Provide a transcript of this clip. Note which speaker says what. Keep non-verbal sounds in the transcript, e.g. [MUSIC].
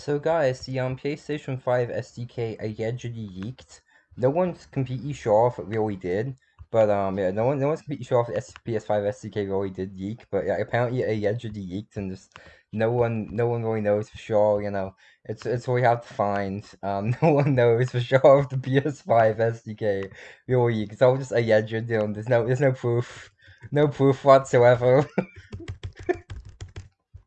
Speaker 1: So guys, the um PlayStation 5 SDK allegedly leaked. No one's completely sure if it really did, but um yeah, no one no one's completely sure if the PS5 SDK really did leak, but yeah, apparently it allegedly leaked and just no one no one really knows for sure, you know. It's it's really hard to find. [LAUGHS] Um no one knows for sure if the PS5 SDK really leaked. It's all just alleged, you know, there's no there's no proof. No proof whatsoever. [LAUGHS]